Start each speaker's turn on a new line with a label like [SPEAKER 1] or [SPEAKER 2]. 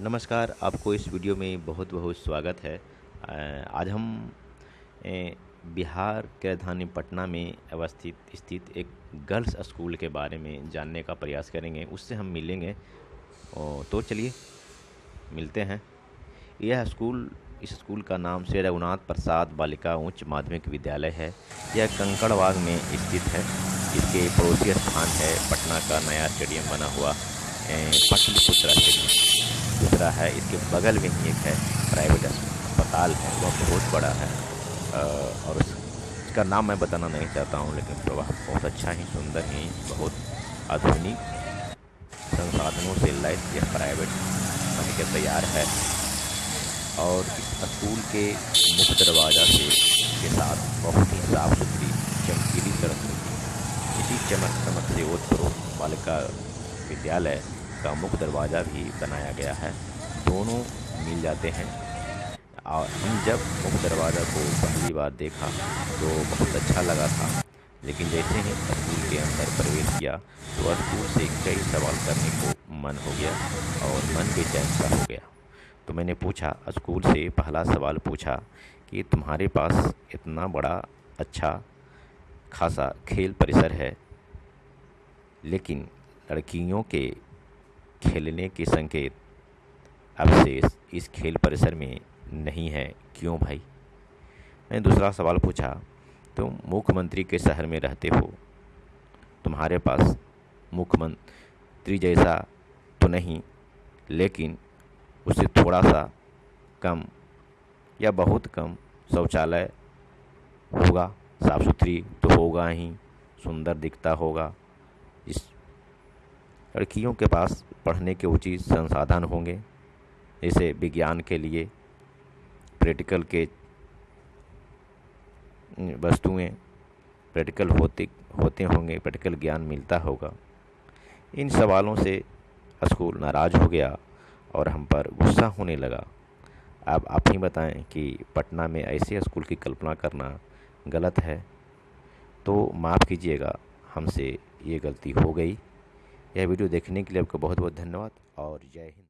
[SPEAKER 1] नमस्कार, आपको इस वीडियो में बहुत बहुत स्वागत है। आज हम बिहार के राजधानी पटना में अवस्थित, स्थित एक गर्ल्स स्कूल के बारे में जानने का प्रयास करेंगे। उससे हम मिलेंगे। तो चलिए, मिलते हैं। यह स्कूल, इस स्कूल का नाम श्री रघुनाथ प्रसाद बालिका उच्च माध्यमिक विद्यालय है। यह कंकड़बाग में स्थित है। इसके पड़ोसी स्थान है पटना का नया स्टेडियम बना हुआ पटलिपुत्रा स्टेडियम। दूसरा है। इसके बगल में ही एक है प्राइवेट अस्पताल है वह बहुत बड़ा है। और उसका नाम मैं बताना नहीं चाहता हूँ, लेकिन प्रवाह बहुत अच्छा ही, सुंदर ही, बहुत आधुनिक संसाधनों से लैस यह प्राइवेट बन के तैयार है। और इस स्कूल के मुख्य दरवाज़ा से, के साथ बहुत ही साफ़ सुथरी चमकीली सड़क इसी चमक चमक से ओत बालिका विद्यालय का मुख्य दरवाज़ा भी बनाया गया है। दोनों मिल जाते हैं। और हम जब मुख्य दरवाज़ा को पहली बार देखा तो बहुत अच्छा लगा था। लेकिन जैसे ही स्कूल के अंदर प्रवेश किया तो स्कूल से कई सवाल करने को मन हो गया और मन बेचैन सा हो गया। तो मैंने पूछा, स्कूल से पहला सवाल पूछा कि तुम्हारे पास इतना बड़ा अच्छा खासा खेल परिसर है, लेकिन लड़कियों के खेलने के संकेत अब से इस खेल परिसर में नहीं है। क्यों भाई? मैंने दूसरा सवाल पूछा, तुम तो मुख्यमंत्री के शहर में रहते हो? तुम्हारे पास मुख्यमंत्री जैसा तो नहीं, लेकिन उससे थोड़ा सा कम या बहुत कम शौचालय होगा। साफ़ सुथरी तो होगा ही, सुंदर दिखता होगा। इस लड़कियों के पास पढ़ने के उचित संसाधन होंगे। जैसे विज्ञान के लिए, प्रैक्टिकल के वस्तुएँ, प्रैक्टिकल होते होते होंगे, प्रैक्टिकल ज्ञान मिलता होगा। इन सवालों से स्कूल नाराज़ हो गया और हम पर गुस्सा होने लगा। अब आप ही बताएँ कि पटना में ऐसे स्कूल की कल्पना करना गलत है। तो माफ़ कीजिएगा, हमसे ये गलती हो गई। यह वीडियो देखने के लिए आपका बहुत बहुत धन्यवाद और जय हिंद।